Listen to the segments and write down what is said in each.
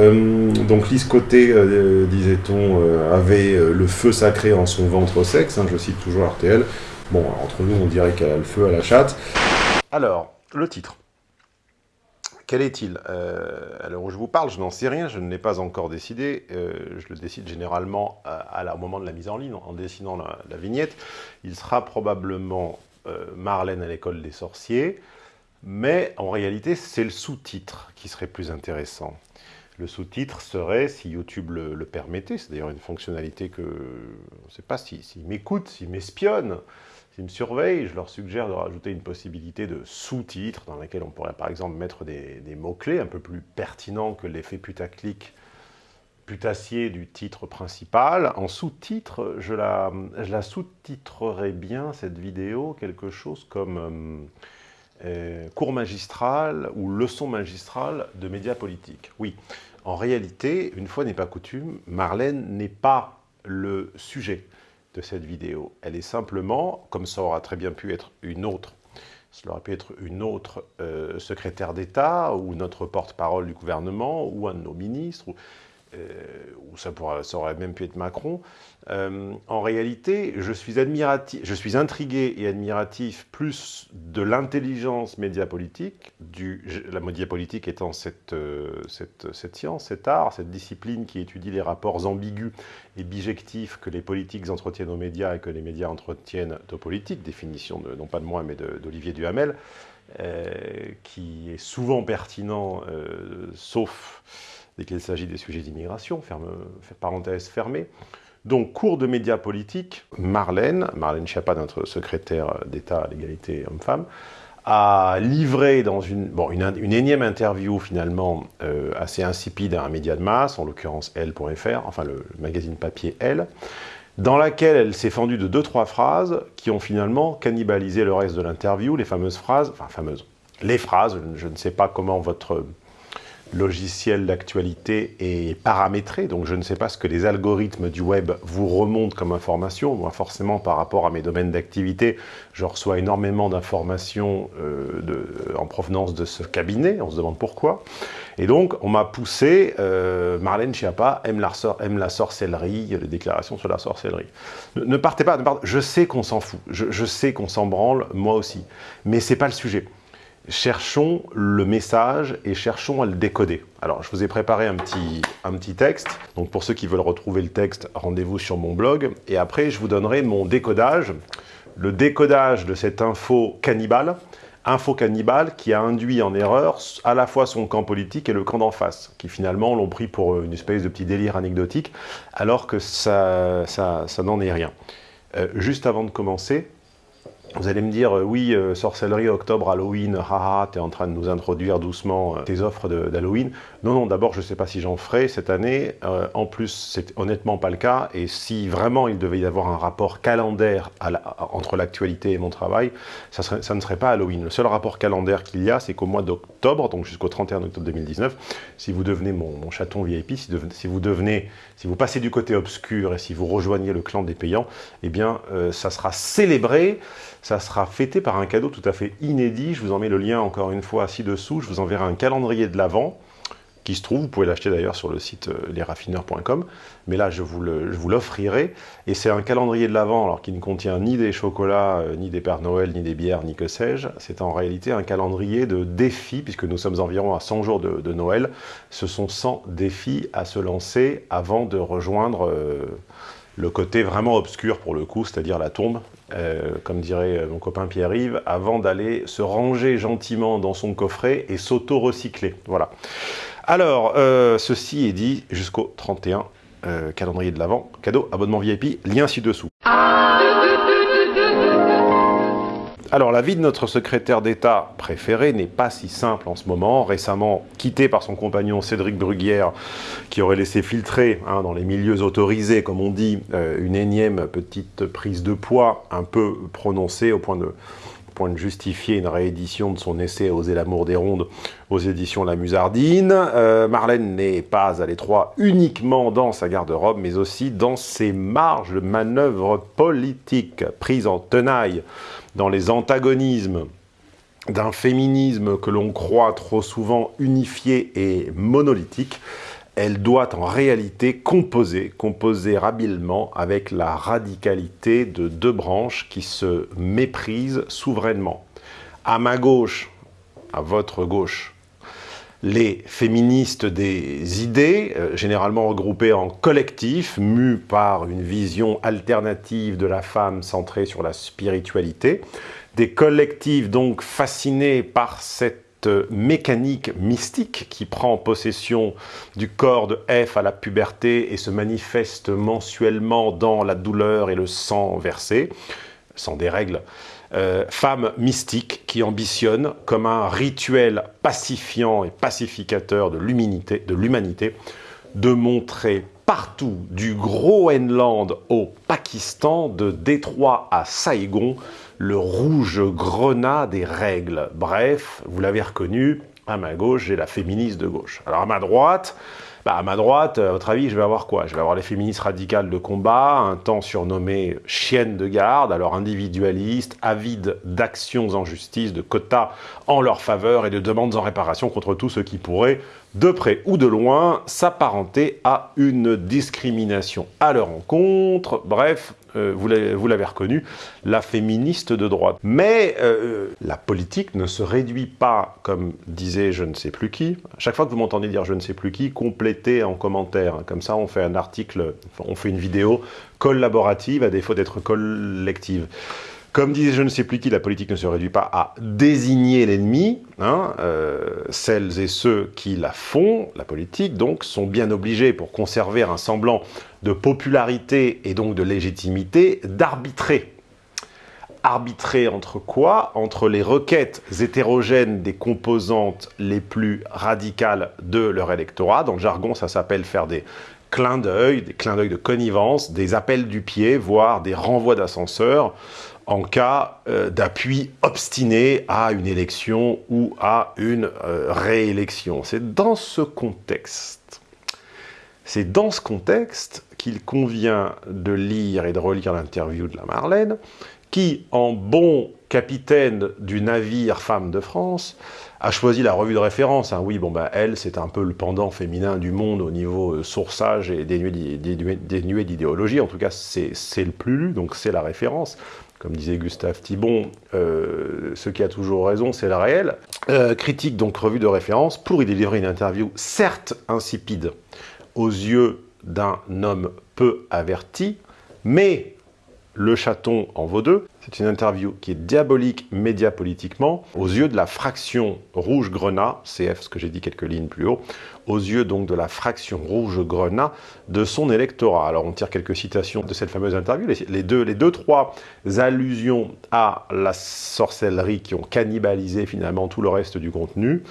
Euh, donc Lise euh, disait-on, euh, avait le feu sacré en son ventre sexe, hein, je cite toujours RTL. Bon, entre nous, on dirait qu'elle a le feu à la chatte. Alors, le titre. Quel est-il? Alors, où je vous parle, je n'en sais rien, je ne l'ai pas encore décidé. je le décide généralement à, au moment de la mise en ligne, en dessinant la vignette. Il sera probablement Marlène à l'école des sorciers, mais en réalité, c'est le sous-titre qui serait plus intéressant. Le sous-titre serait, si YouTube le, permettait, c'est d'ailleurs une fonctionnalité que, on ne sait pas s'ils si, m'écoutent, s'ils m'espionnent, s'ils me surveillent, je leur suggère de rajouter une possibilité de sous-titre dans laquelle on pourrait par exemple mettre des, mots-clés un peu plus pertinents que l'effet putaclic putassier du titre principal. En sous-titre, je la, sous-titrerais bien, cette vidéo, quelque chose comme... Euh, euh, cours magistral ou leçon magistrale de médias politiques. Oui, en réalité, une fois n'est pas coutume, Marlène n'est pas le sujet de cette vidéo. Elle est simplement, comme ça aura très bien pu être une autre, cela aurait pu être une autre euh, secrétaire d'État, ou notre porte-parole du gouvernement, ou un de nos ministres, ou ça, aurait même pu être Macron, euh, en réalité, je suis, admiratif, je suis intrigué et admiratif plus de l'intelligence médiapolitique, du, la médiapolitique étant cette, euh, cette, science, cet art, cette discipline qui étudie les rapports ambigus et bijectifs que les politiques entretiennent aux médias et que les médias entretiennent aux politiques, définition non pas de moi mais d'Olivier Duhamel, qui est souvent pertinent, sauf dès qu'il s'agit des sujets d'immigration, parenthèse fermée. Donc, cours de médias politiques, Marlène, Marlène Schiappa, notre secrétaire d'État à l'égalité homme-femme, a livré dans une, bon, une, énième interview finalement euh, assez insipide à un média de masse, en l'occurrence Elle.fr, enfin le, magazine papier Elle, dans laquelle elle s'est fendue de deux, trois phrases qui ont finalement cannibalisé le reste de l'interview, les fameuses phrases, enfin fameuses, les phrases, je ne sais pas comment votre logiciel d'actualité est paramétré, donc je ne sais pas ce que les algorithmes du web vous remontent comme information. Moi, forcément, par rapport à mes domaines d'activité, je reçois énormément d'informations euh, en provenance de ce cabinet, on se demande pourquoi. Et donc, on m'a poussé, euh, Marlène Schiappa aime la, sorcellerie, les déclarations sur la sorcellerie. Ne, partez pas, je sais qu'on s'en fout, je, je sais qu'on s'en branle, moi aussi, mais c'est pas le sujet cherchons le message et cherchons à le décoder. Alors, je vous ai préparé un petit, un petit texte. Donc, pour ceux qui veulent retrouver le texte, rendez-vous sur mon blog. Et après, je vous donnerai mon décodage, le décodage de cette info cannibale, info cannibale qui a induit en erreur à la fois son camp politique et le camp d'en face, qui finalement l'ont pris pour une espèce de petit délire anecdotique, alors que ça, ça, ça n'en est rien. Euh, juste avant de commencer, vous allez me dire, euh, oui, euh, sorcellerie, octobre, Halloween, haha, tu es en train de nous introduire doucement euh, tes offres d'Halloween. Non, non, d'abord, je ne sais pas si j'en ferai cette année. en plus, c'est honnêtement pas le cas. Et si vraiment il devait y avoir un rapport calendaire entre l'actualité et mon travail, ça, ne serait pas Halloween. Le seul rapport calendaire qu'il y a, c'est qu'au mois d'octobre, donc jusqu'au 31 octobre 2019, si vous devenez mon, chaton VIP, si, vous devenez, si vous passez du côté obscur et si vous rejoignez le clan des payants, eh bien, ça sera célébré ça sera fêté par un cadeau tout à fait inédit. Je vous en mets le lien encore une fois ci-dessous. Je vous enverrai un calendrier de l'Avent se trouve, vous pouvez l'acheter d'ailleurs sur le site euh, lesraffineurs.com, mais là je vous l'offrirai, et c'est un calendrier de l'Avent, alors qui ne contient ni des chocolats, euh, ni des Pères Noël, ni des bières, ni que sais-je, c'est en réalité un calendrier de défis, puisque nous sommes environ à 100 jours de, Noël, ce sont 100 défis à se lancer avant de rejoindre... Euh, le côté vraiment obscur pour le coup, c'est-à-dire la tombe, comme dirait mon copain Pierre-Yves, avant d'aller se ranger gentiment dans son coffret et s'auto-recycler. Voilà. Alors, euh, ceci est dit jusqu'au 31, calendrier de l'Avent, cadeau, abonnement VIP, lien ci-dessous. Alors, la vie de notre secrétaire d'État préféré n'est pas si simple en ce moment. Récemment quitté par son compagnon Cédric Bruguière, qui aurait laissé filtrer hein, dans les milieux autorisés, comme on dit, euh, une énième petite prise de poids un peu prononcée au point de, de justifier une réédition de son essai « Oser l'amour des rondes » aux éditions La Musardine. Euh, Marlène n'est pas à l'étroit uniquement dans sa garde-robe, mais aussi dans ses marges de manœuvre politique, prise en tenaille dans les antagonismes d'un féminisme que l'on croit trop souvent unifié et monolithique, elle doit en réalité composer, composer habilement avec la radicalité de deux branches qui se méprisent souverainement. À ma gauche, à votre gauche, les féministes des idées, euh, généralement regroupées en collectifs, mus par une vision alternative de la femme centrée sur la spiritualité, des collectifs donc fascinés par cette mécanique mystique qui prend possession du corps de F à la puberté et se manifeste mensuellement dans la douleur et le sang versé, sans des règles, euh, femme mystique qui ambitionne comme un rituel pacifiant et pacificateur de l'humanité de montrer partout, du Groenland au Pakistan, de Détroit à Saigon, le rouge grenat des règles. Bref, vous l'avez reconnu, à ma gauche, j'ai la féministe de gauche. Alors à ma droite, bah, à ma droite, à votre avis, je vais avoir quoi? Je vais avoir les féministes radicales de combat, un temps surnommé chienne de garde, alors individualistes, avides d'actions en justice, de quotas en leur faveur et de demandes en réparation contre tout ce qui pourrait, de près ou de loin, s'apparenter à une discrimination à leur encontre. Bref, euh, vous l'avez reconnu, la féministe de droite. Mais euh, la politique ne se réduit pas, comme disait je ne sais plus qui. chaque fois que vous m'entendez dire je ne sais plus qui, complétez en commentaire. Comme ça, on fait un article, on fait une vidéo collaborative à défaut d'être collective. Comme disait je ne sais plus qui, la politique ne se réduit pas à désigner l'ennemi. Hein, euh, celles et ceux qui la font, la politique, donc, sont bien obligés, pour conserver un semblant de popularité et donc de légitimité, d'arbitrer. Arbitrer entre quoi? Entre les requêtes hétérogènes des composantes les plus radicales de leur électorat. Dans le jargon, ça s'appelle faire des clins d'œil, des clins d'œil de connivence, des appels du pied, voire des renvois d'ascenseur, en cas euh, d'appui obstiné à une élection ou à une euh, réélection. C'est dans ce contexte, c'est dans ce contexte qu'il convient de lire et de relire l'interview de la Marlène, qui, en bon capitaine du navire Femme de France, a choisi la revue de référence. Hein. Oui, bon, bah, elle, c'est un peu le pendant féminin du monde au niveau euh, sourçage et dénué d'idéologie. En tout cas, c'est le plus lu, donc c'est la référence comme disait Gustave Thibon, euh, ce qui a toujours raison, c'est le réel. Euh, critique donc revue de référence pour y délivrer une interview certes insipide aux yeux d'un homme peu averti, mais le chaton en vaut deux. C'est une interview qui est diabolique médiapolitiquement, aux yeux de la fraction rouge-grenat, CF, ce que j'ai dit quelques lignes plus haut, aux yeux donc de la fraction rouge-grenat de son électorat. Alors on tire quelques citations de cette fameuse interview, les, deux, les deux, trois allusions à la sorcellerie qui ont cannibalisé finalement tout le reste du contenu.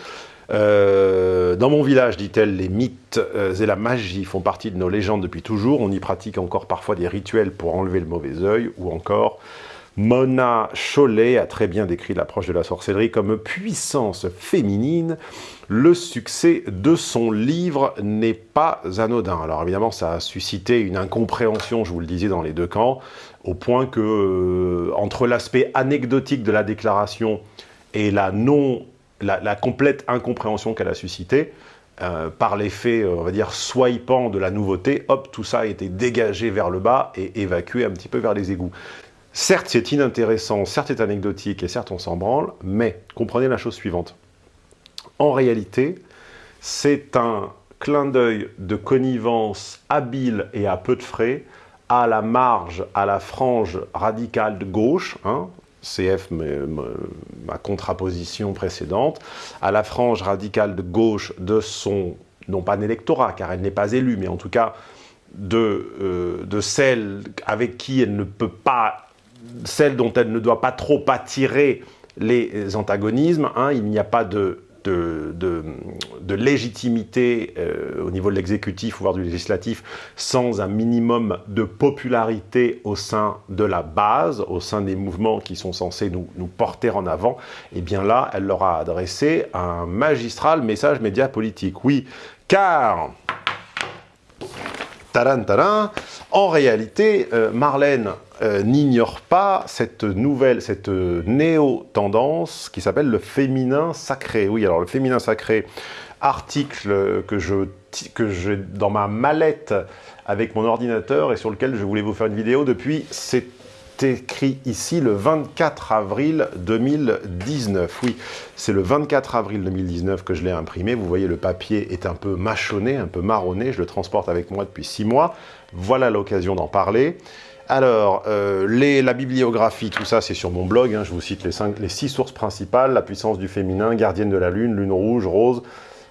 Euh, dans mon village, dit-elle, les mythes euh, et la magie font partie de nos légendes depuis toujours. On y pratique encore parfois des rituels pour enlever le mauvais œil, ou encore Mona Chollet a très bien décrit l'approche de la sorcellerie comme puissance féminine. Le succès de son livre n'est pas anodin. Alors évidemment, ça a suscité une incompréhension, je vous le disais, dans les deux camps, au point que, euh, entre l'aspect anecdotique de la déclaration et la non complète incompréhension qu'elle a suscité, euh, par l'effet, euh, on va dire, swipant de la nouveauté, hop, tout ça a été dégagé vers le bas et évacué un petit peu vers les égouts. Certes, c'est inintéressant, certes, c'est anecdotique et certes, on s'en branle, mais comprenez la chose suivante. En réalité, c'est un clin d'œil de connivence habile et à peu de frais à la marge, à la frange radicale de gauche, hein, CF, ma contraposition précédente, à la frange radicale de gauche de son, non pas d'électorat, car elle n'est pas élue, mais en tout cas de, euh, de celle avec qui elle ne peut pas, celle dont elle ne doit pas trop attirer les antagonismes. Hein, il n'y a pas de légitimité euh, au niveau de l'exécutif, voire du législatif, sans un minimum de popularité au sein de la base, au sein des mouvements qui sont censés nous, nous porter en avant, et eh bien là, elle leur a adressé un magistral message média politique. Oui, car... Taran, taran, en réalité, euh, Marlène euh, n'ignore pas cette nouvelle, cette néo-tendance qui s'appelle le féminin sacré. Oui, alors le féminin sacré article que que j'ai dans ma mallette avec mon ordinateur et sur lequel je voulais vous faire une vidéo depuis, c'est écrit ici le 24 avril 2019. Oui, c'est le 24 avril 2019 que je l'ai imprimé. Vous voyez, le papier est un peu mâchonné, un peu marronné. Je le transporte avec moi depuis six mois. Voilà l'occasion d'en parler. Alors, euh, la bibliographie, tout ça, c'est sur mon blog. Hein. je vous cite les, cinq, les six sources principales. La puissance du féminin, Gardienne de la Lune, Lune rouge, Rose,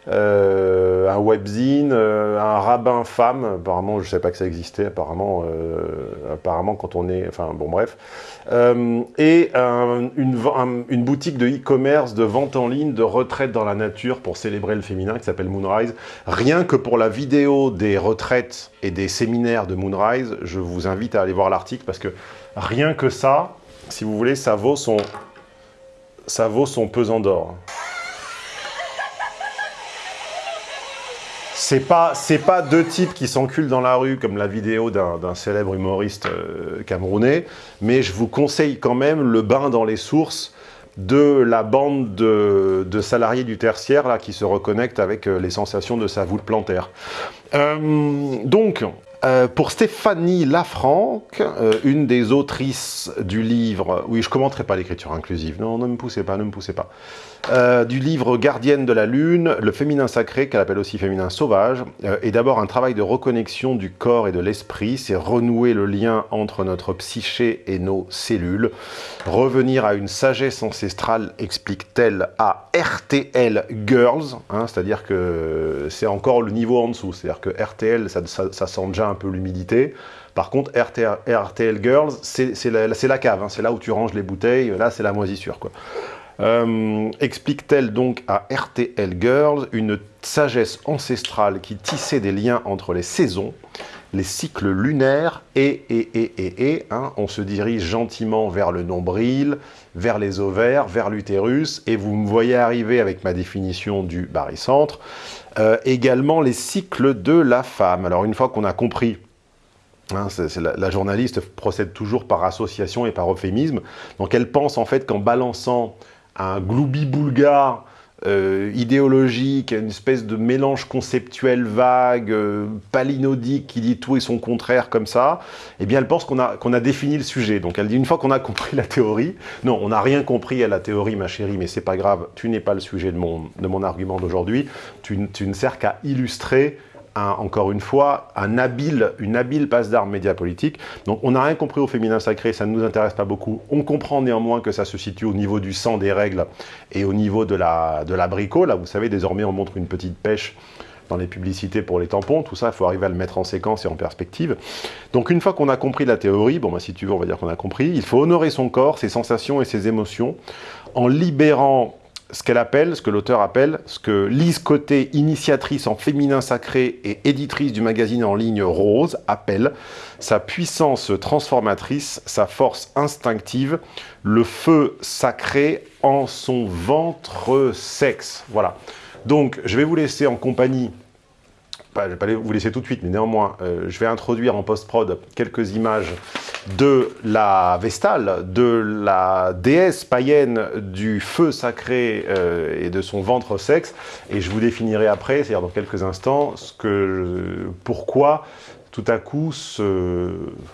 euh, un webzine, euh, un rabbin femme, apparemment je ne sais pas que ça existait, apparemment, euh, apparemment quand on est, enfin bon bref, et une, une, boutique de e-commerce, de vente en ligne, de retraite dans la nature pour célébrer le féminin qui s'appelle Moonrise. Rien que pour la vidéo des retraites et des séminaires de Moonrise, je vous invite à aller voir l'article parce que rien que ça, si vous voulez, ça vaut son, ça vaut son pesant d'or. C'est pas, pas deux types qui s'enculent dans la rue comme la vidéo d'un célèbre humoriste euh, camerounais, mais je vous conseille quand même le bain dans les sources de la bande de, salariés du tertiaire qui se reconnectent avec euh, les sensations de sa voûte plantaire. Euh, donc, pour Stéphanie Lafranc, une des autrices du livre, oui je commenterai pas l'écriture inclusive, non, ne me poussez pas, ne me poussez pas, euh, du livre Gardienne de la Lune, le féminin sacré, qu'elle appelle aussi féminin sauvage, est d'abord un travail de reconnexion du corps et de l'esprit, c'est renouer le lien entre notre psyché et nos cellules, revenir à une sagesse ancestrale, explique-t-elle, à RTL Girls, hein, c'est-à-dire que c'est encore le niveau en dessous, c'est-à-dire que RTL, ça sent déjà un peu l'humidité. Par contre, RTL, Girls, c'est la, cave, hein. c'est là où tu ranges les bouteilles, là c'est la moisissure. quoi. Euh, explique-t-elle donc à RTL Girls une sagesse ancestrale qui tissait des liens entre les saisons, les cycles lunaires et, et, et, et, et hein, on se dirige gentiment vers le nombril, vers les ovaires, vers l'utérus, et vous me voyez arriver avec ma définition du barycentre, euh, également les cycles de la femme. Alors une fois qu'on a compris Hein, la, journaliste procède toujours par association et par euphémisme. Donc elle pense en fait qu'en balançant un gloubi boulgare euh, idéologique, une espèce de mélange conceptuel vague, euh, palinodique, qui dit tout et son contraire comme ça, eh bien elle pense qu'on a, a défini le sujet. Donc elle dit une fois qu'on a compris la théorie, non, on n'a rien compris à la théorie ma chérie, mais c'est pas grave, tu n'es pas le sujet de mon, de mon argument d'aujourd'hui, tu, tu ne sers qu'à illustrer encore une fois, un habile, une habile passe d'armes média politique. Donc on n'a rien compris au féminin sacré, ça ne nous intéresse pas beaucoup. On comprend néanmoins que ça se situe au niveau du sang des règles et au niveau de la, de l'abricot. Là, vous savez, désormais, on montre une petite pêche dans les publicités pour les tampons, tout ça, il faut arriver à le mettre en séquence et en perspective. Donc une fois qu'on a compris la théorie, bon bah, si tu veux, on va dire qu'on a compris, il faut honorer son corps, ses sensations et ses émotions, en libérant ce qu'elle appelle, ce que l'auteur appelle, ce que Lise Côté, initiatrice en féminin sacré et éditrice du magazine en ligne Rose, appelle sa puissance transformatrice, sa force instinctive, le feu sacré en son ventre sexe. Voilà. Donc, je vais vous laisser en compagnie je vais pas vous laisser tout de suite, mais néanmoins, euh, je vais introduire en post-prod quelques images de la Vestale, de la déesse païenne du feu sacré euh, et de son ventre sexe, et je vous définirai après, c'est-à-dire dans quelques instants, ce que, pourquoi tout à coup,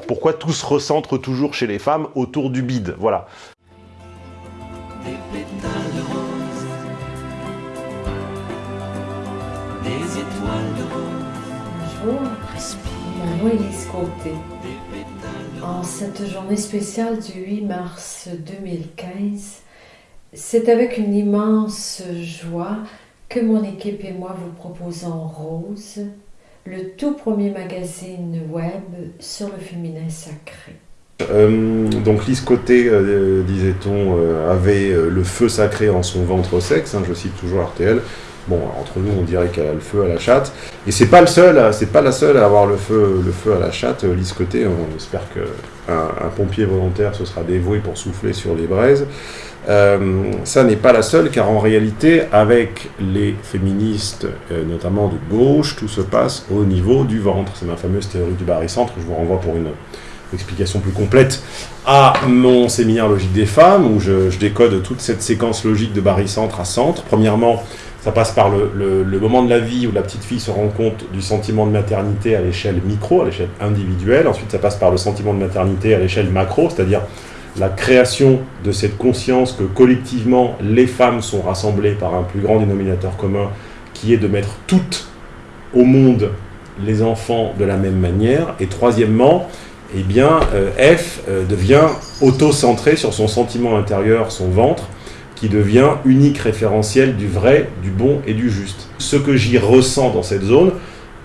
pourquoi tout se recentre toujours chez les femmes autour du bide. Voilà. Lise Côté. En cette journée spéciale du 8 mars 2015, c'est avec une immense joie que mon équipe et moi vous proposons Rose, le tout premier magazine web sur le féminin sacré. Euh, donc Lise euh, disait-on, euh, avait le feu sacré en son ventre sexe, hein, je cite toujours RTL, Bon, entre nous, on dirait qu'elle a le feu à la chatte. Et c'est pas le seul, c'est pas la seule à avoir le feu, le feu à la chatte. Euh, Lise Côté, on espère qu'un un pompier volontaire se sera dévoué pour souffler sur les braises. Euh, ça n'est pas la seule, car en réalité, avec les féministes, euh, notamment de gauche, tout se passe au niveau du ventre. C'est ma fameuse théorie du barycentre. Je vous renvoie pour une explication plus complète à mon séminaire logique des femmes, où je, je décode toute cette séquence logique de barycentre à centre. Premièrement, Ça passe par le, moment de la vie où la petite fille se rend compte du sentiment de maternité à l'échelle micro, à l'échelle individuelle. Ensuite, ça passe par le sentiment de maternité à l'échelle macro, c'est-à-dire la création de cette conscience que collectivement, les femmes sont rassemblées par un plus grand dénominateur commun, qui est de mettre toutes au monde les enfants de la même manière. Et troisièmement, eh bien, euh, F euh, devient auto-centré sur son sentiment intérieur, son ventre, qui devient unique référentiel du vrai, du bon et du juste. Ce que j'y ressens dans cette zone,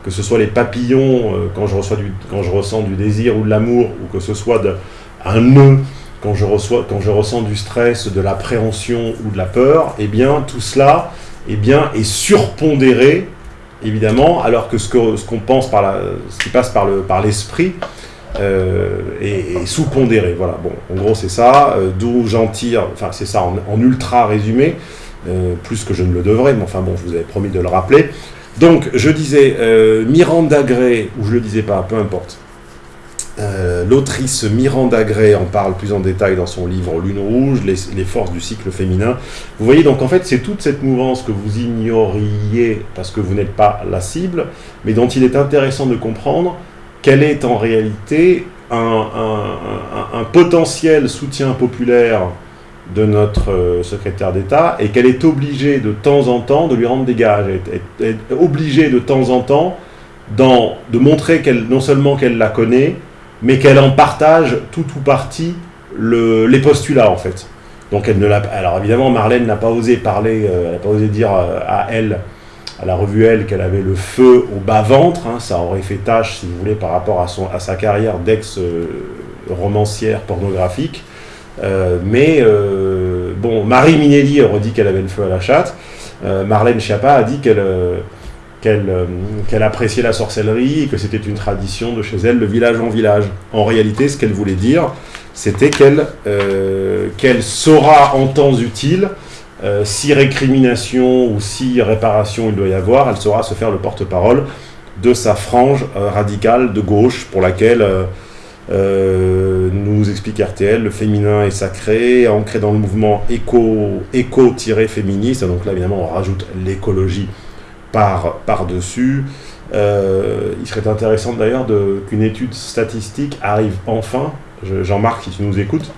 que ce soit les papillons euh, quand, je reçois du, ressens du désir ou de l'amour, ou que ce soit un nœud quand je, ressens du stress, de l'appréhension ou de la peur, eh bien tout cela eh bien, est surpondéré, évidemment, alors que ce qu'on pense par la, ce qui passe par l'esprit euh, et, sous-pondéré. Voilà, bon, en gros c'est ça, euh, d'où j'en tire, enfin c'est ça en, ultra résumé, euh, plus que je ne le devrais, mais enfin bon, je vous avais promis de le rappeler. Donc, je disais, Miranda Gray, ou je le disais pas, peu importe, l'autrice Miranda Gray en parle plus en détail dans son livre Lune Rouge, les, les forces du cycle féminin. Vous voyez, donc en fait, c'est toute cette mouvance que vous ignoriez parce que vous n'êtes pas la cible, mais dont il est intéressant de comprendre quel est en réalité un, potentiel soutien populaire de notre euh, secrétaire d'État et qu'elle est obligée de temps en temps de lui rendre des gages, est, obligée de temps en temps de montrer qu'elle non seulement qu'elle la connaît, mais qu'elle en partage tout ou partie les postulats en fait. Donc elle ne l'a alors évidemment Marlène n'a pas osé parler, euh, n'a pas osé dire euh, à elle à la revue Elle qu'elle avait le feu au bas-ventre, hein, ça aurait fait tâche, si vous voulez, par rapport à, son, à sa carrière d'ex-romancière pornographique. Euh, mais, euh, bon, Marie Minelli aurait dit qu'elle avait le feu à la chatte. Euh, Marlène Schiappa a dit qu'elle qu'elle appréciait la sorcellerie et que c'était une tradition de chez elle, le village en village. En réalité, ce qu'elle voulait dire, c'était qu'elle saura en temps utile euh, si récrimination ou si réparation il doit y avoir, elle saura se faire le porte-parole de sa frange euh, radicale de gauche pour laquelle euh, nous explique RTL, le féminin est sacré, ancré dans le mouvement éco-féministe, donc là évidemment on rajoute l'écologie par-dessus. il serait intéressant d'ailleurs qu'une étude statistique arrive enfin, Jean-Marc si tu nous écoutes,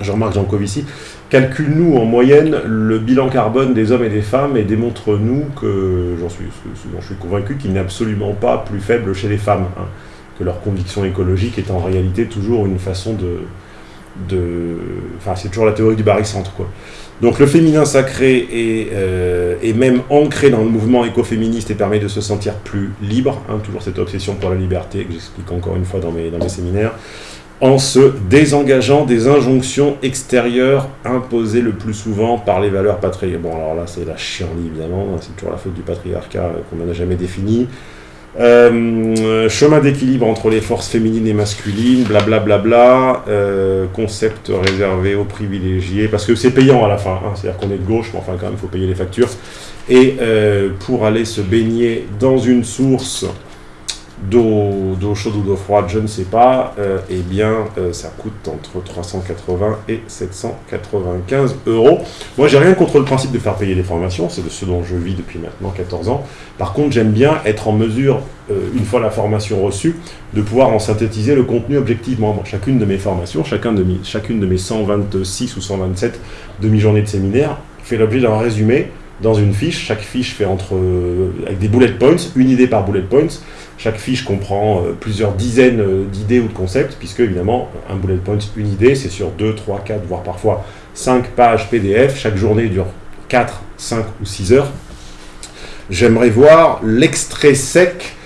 Jean-Marc Jancovici, calcule-nous en moyenne le bilan carbone des hommes et des femmes et démontre-nous que, j'en suis, je suis convaincu, qu'il n'est absolument pas plus faible chez les femmes, hein, que leur conviction écologique est en réalité toujours une façon de... de enfin, c'est toujours la théorie du barycentre, quoi. Donc le féminin sacré est, euh, est, même ancré dans le mouvement écoféministe et permet de se sentir plus libre, hein, toujours cette obsession pour la liberté que j'explique encore une fois dans mes, dans mes séminaires en se désengageant des injonctions extérieures imposées le plus souvent par les valeurs patriarcales. Bon, alors là, c'est la chienlit, évidemment, hein, c'est toujours la faute du patriarcat qu'on n'a jamais défini. Euh, chemin d'équilibre entre les forces féminines et masculines, blablabla, bla, bla, euh, concept réservé aux privilégiés, parce que c'est payant à la fin, hein, c'est-à-dire qu'on est de gauche, mais enfin quand même, il faut payer les factures. Et euh, pour aller se baigner dans une source d'eau chaude ou d'eau froide, je ne sais pas, euh, eh bien, euh, ça coûte entre 380 et 795 euros. Moi, j'ai rien contre le principe de faire payer les formations, c'est de ce dont je vis depuis maintenant 14 ans. Par contre, j'aime bien être en mesure, euh, une fois la formation reçue, de pouvoir en synthétiser le contenu objectivement. Chacune de mes formations, chacun de mes, chacune de mes 126 ou 127 demi-journées de séminaire fait l'objet d'un résumé dans une fiche. Chaque fiche fait entre, avec des bullet points, une idée par bullet points, chaque fiche comprend euh, plusieurs dizaines euh, d'idées ou de concepts, puisque évidemment, un bullet point, une idée, c'est sur 2, 3, 4, voire parfois 5 pages PDF. Chaque journée dure 4, 5 ou 6 heures. J'aimerais voir l'extrait sec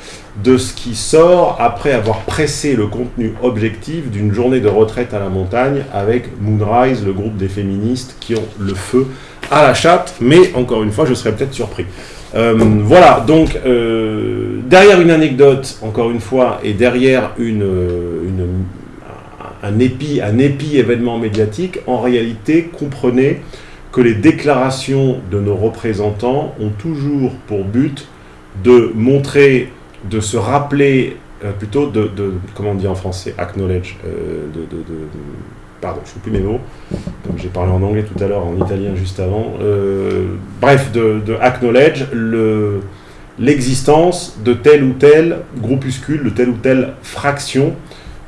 de ce qui sort après avoir pressé le contenu objectif d'une journée de retraite à la montagne avec Moonrise, le groupe des féministes qui ont le feu à la chatte, mais encore une fois, je serais peut-être surpris. Euh, voilà, donc euh, derrière une anecdote, encore une fois, et derrière une, un, épi, un épi événement médiatique, en réalité, comprenez que les déclarations de nos représentants ont toujours pour but de montrer, de se rappeler, euh, plutôt de, comment on dit en français, acknowledge, pardon, je ne sais plus mes mots, comme j'ai parlé en anglais tout à l'heure, en italien juste avant, bref, de, acknowledge l'existence de tel ou tel groupuscule, de telle ou telle fraction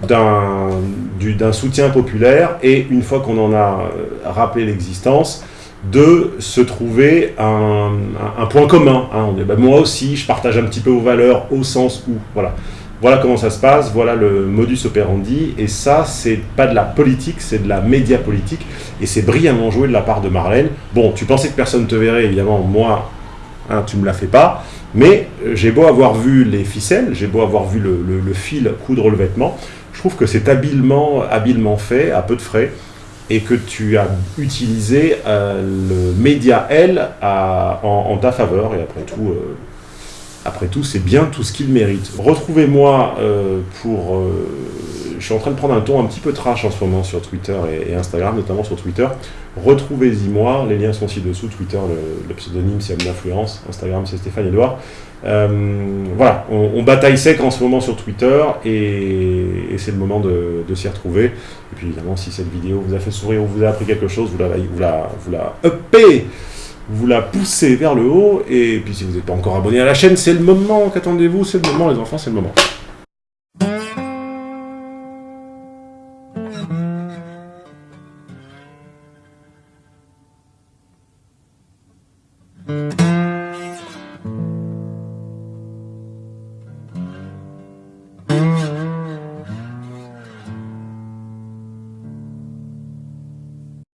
d'un soutien populaire, et une fois qu'on en a rappelé l'existence, de se trouver un, point commun. Hein. On bah, moi aussi, je partage un petit peu vos valeurs au sens où, voilà. Voilà comment ça se passe, voilà le modus operandi, et ça, c'est pas de la politique, c'est de la média politique, et c'est brillamment joué de la part de Marlène. Bon, tu pensais que personne te verrait, évidemment, moi, hein, tu me la fais pas, mais euh, j'ai beau avoir vu les ficelles, j'ai beau avoir vu le, fil coudre le vêtement, je trouve que c'est habilement, fait, à peu de frais, et que tu as utilisé euh, le média L en, ta faveur, et après tout, euh, après tout c'est bien tout ce qu'il mérite. Retrouvez-moi euh, pour... je suis en train de prendre un ton un petit peu trash en ce moment sur Twitter et, Instagram, notamment sur Twitter. Retrouvez-y moi, les liens sont ci-dessous, Twitter, le, pseudonyme c'est Influence, Instagram c'est Stéphane Edouard. Euh, voilà, on, bataille sec en ce moment sur Twitter et, c'est le moment de, s'y retrouver. Et puis évidemment, si cette vidéo vous a fait sourire ou vous a appris quelque chose, vous la, vous la, vous la uppez, vous la poussez vers le haut. Et puis si vous n'êtes pas encore abonné à la chaîne, c'est le moment, qu'attendez-vous? C'est le moment les enfants, c'est le moment.